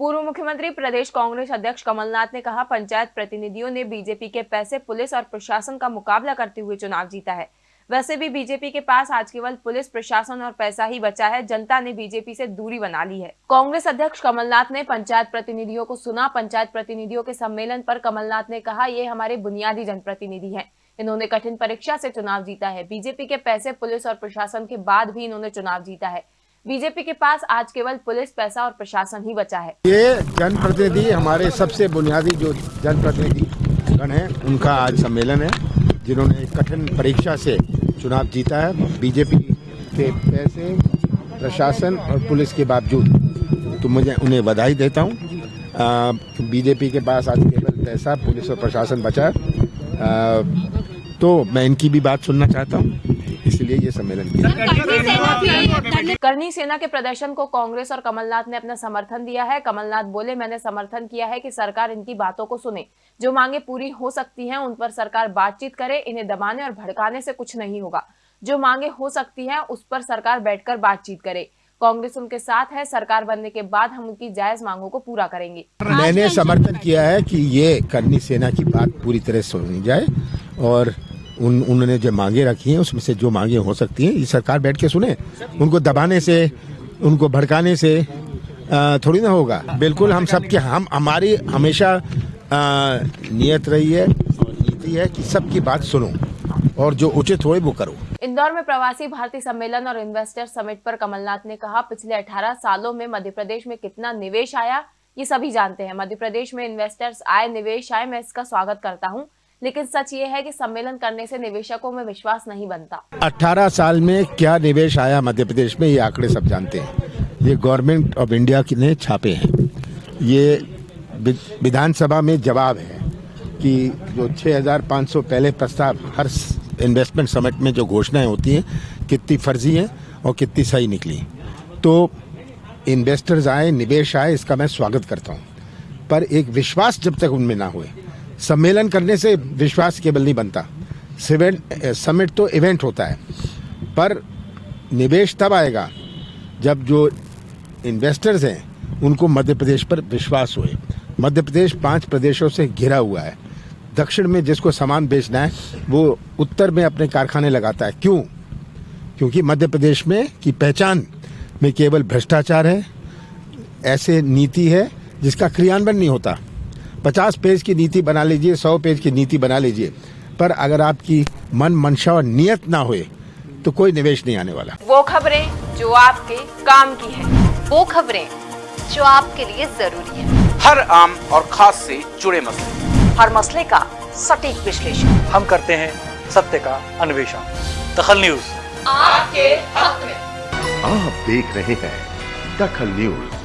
पूर्व मुख्यमंत्री प्रदेश कांग्रेस अध्यक्ष कमलनाथ ने कहा, पंचायत प्रतिनिधियों ने बीजेपी के पैसे पुलिस और प्रशासन का मुकाबला करते हुए चुनाव जीता है। वैसे भी बीजेपी के पास आज केवल पुलिस, प्रशासन और पैसा ही बचा है, जनता ने बीजेपी से दूरी बना ली है। कांग्रेस अध्यक्ष कमलनाथ ने पंचायत प्रतिनिधियों को सुना, पंचायत प्रतिनिधियों के सम्मेलन पर कमलनाथ ने कहा, ये हमारे बुनियादी जनप्रतिनिधि हैं। इन्होंने कठिन परीक्षा से चुनाव जीता है। बीजेपी के पैसे, पुलिस और प्रशासन के बाद भी इन्होंने चुनाव जीता है। बीजेपी के पास आज केवल पुलिस, पैसा और प्रशासन ही बचा है। ये जनप्रतिनिधि हमारे सबसे बुनियादी जो जनप्रतिनिधि गण है, उनका आज सम्मेलन है, जिन्होंने कठिन परीक्षा से चुनाव जीता है, बीजेपी के पैसे, प्रशासन और पुलिस के बावजूद। तो मुझे उन्हें बधाई देता हूँ। बीजेपी के पास आज केवल पैसा, पुलिस और प्रशासन बचा है। तो मैं इनकी भी बात सुनना चाहता हूँ। इसलिए ये सम्मेलन किया। करनी सेना के प्रदर्शन को कांग्रेस और कमलनाथ ने अपना समर्थन दिया है। कमलनाथ बोले मैंने समर्थन किया है कि सरकार इनकी बातों को सुने। जो मांगे पूरी हो सकती हैं उन पर सरकार बातचीत करे इन्हें दबाने और भड़काने से कुछ नहीं होगा। जो मांगे हो सकती हैं उस पर सरकार बैठकर बातचीत करे। कांग्रेस उनके साथ है सरकार बनने के बाद हम उनकी जायज़ मांगों को पूरा करेंगे। मैंने समर्थन किया है कि ये करनी सेना की बात पूरी तरह सुनी जाए और उन, उन्होंने जो मांगे रखी हैं, उसमें से जो मांगे हो सकती हैं, ये सरकार बैठ के सुने। उनको दबाने से, उनको भड़काने से थोड़ी ना होगा। बिल्कुल हम सबके, हम, हमारी हमेशा नियत रही है और नीति है कि सबकी बात सुनो और जो उचित हो, वो करो। इंदौर में प्रवासी भारतीय सम्मेलन और इन्वेस्टर समिट पर कमलनाथ ने कहा, पिछले 18 सालों में मध्य प्रदेश में कितना निवेश आया, ये सभी जानते हैं। मध्य प्रदेश में इन्वेस्टर्स आए, निवेश आए, मैं इसका स्वागत करता हूँ। लेकिन सच ये है कि सम्मेलन करने से निवेशकों में विश्वास नहीं बनता। 18 साल में क्या निवेश आया मध्य प्रदेश में ये आंकड़े सब जानते हैं। ये गवर्नमेंट ऑफ़ इंडिया ने छापे हैं। ये विधानसभा में जवाब है कि जो 6,500 पहले प्रस्ताव हर इन्वेस्टमेंट समिट में जो घोषणाएँ होती हैं कितनी फर्जी हैं और कितनी सही निकली। तो इन्वेस्टर्स आए निवेश आए इसका मैं स्वागत करता हूँ। पर एक विश्वास जब तक उनमें ना हुए सम्मेलन करने से विश्वास केवल नहीं बनता। समिट तो इवेंट होता है। पर निवेश तब आएगा जब जो इन्वेस्टर्स हैं, उनको मध्य प्रदेश पर विश्वास हुए। मध्य प्रदेश पाँच प्रदेशों से घिरा हुआ है। दक्षिण में जिसको सामान बेचना है, वो उत्तर में अपने कारखाने लगाता है। क्यों? क्योंकि मध्य प्रदेश में की पहचान में केवल भ्रष्टाचार है, ऐसे नीति है जिसका क्रियान्वयन नहीं होता। पचास पेज की नीति बना लीजिए सौ पेज की नीति बना लीजिए। पर अगर आपकी मन मंशा और नियत ना हुए तो कोई निवेश नहीं आने वाला। वो खबरें जो आपके काम की है। वो खबरें जो आपके लिए ज़रूरी है। हर आम और खास से जुड़े मसले। हर मसले का सटीक विश्लेषण। हम करते हैं सत्य का अन्वेषण। दखल न्यूज़। आपके हक में। आप देख रहे हैं दखल न्यूज़।